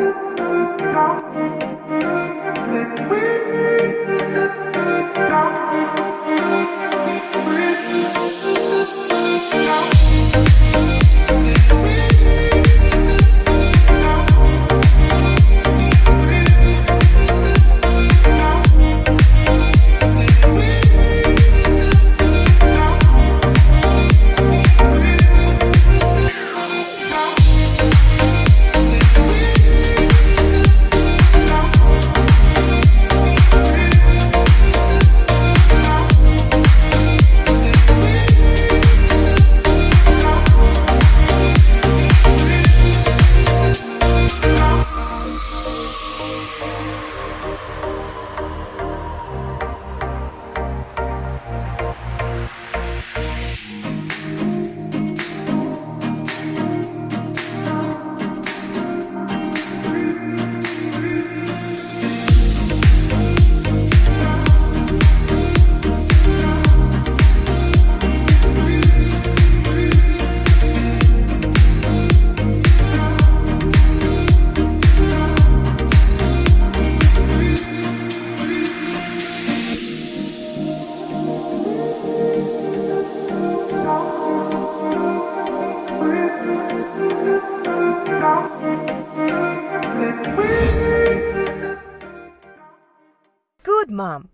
Thank you. Good, Mom.